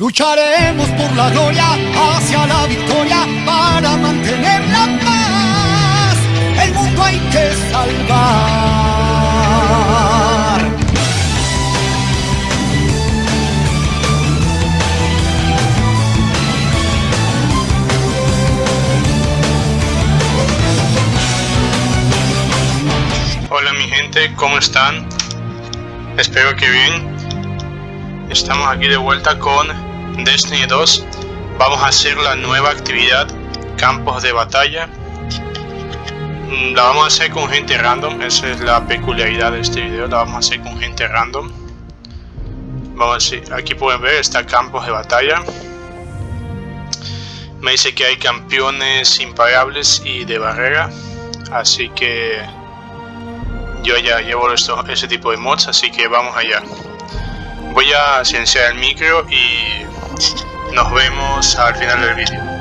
Lucharemos por la gloria hacia la victoria para mantener la paz. El mundo hay que salvar. Hola mi gente, ¿cómo están? Espero que bien. Estamos aquí de vuelta con Destiny 2 vamos a hacer la nueva actividad campos de batalla. Mm, la vamos a hacer con gente random esa es la peculiaridad de este video la vamos a hacer con gente random. Vamos a aquí pueden ver está campos de batalla. Me dice que hay campeones imparables y de barrera así que yo ya llevo esto, ese tipo de mods así que vamos allá. Voy a silenciar el micro y nos vemos al final del vídeo.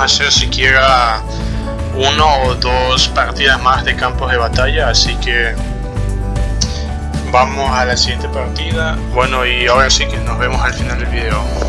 Hacer siquiera uno o dos partidas más de campos de batalla, así que vamos a la siguiente partida. Bueno, y ahora sí que nos vemos al final del video.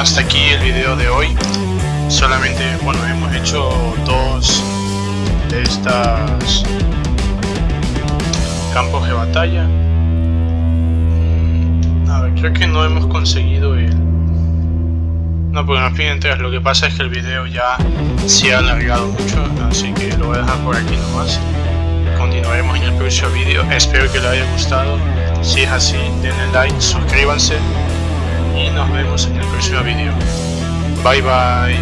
Hasta aquí el video de hoy. Solamente, bueno, hemos hecho dos de estas campos de batalla. Mm, creo que no hemos conseguido el... No, porque nos piden tres. Lo que pasa es que el video ya se ha alargado mucho, así que lo voy a dejar por aquí nomás. Continuaremos en el próximo video. Espero que les haya gustado. Si es así, denle like, suscríbanse y nos vemos en el próximo video. Bye bye.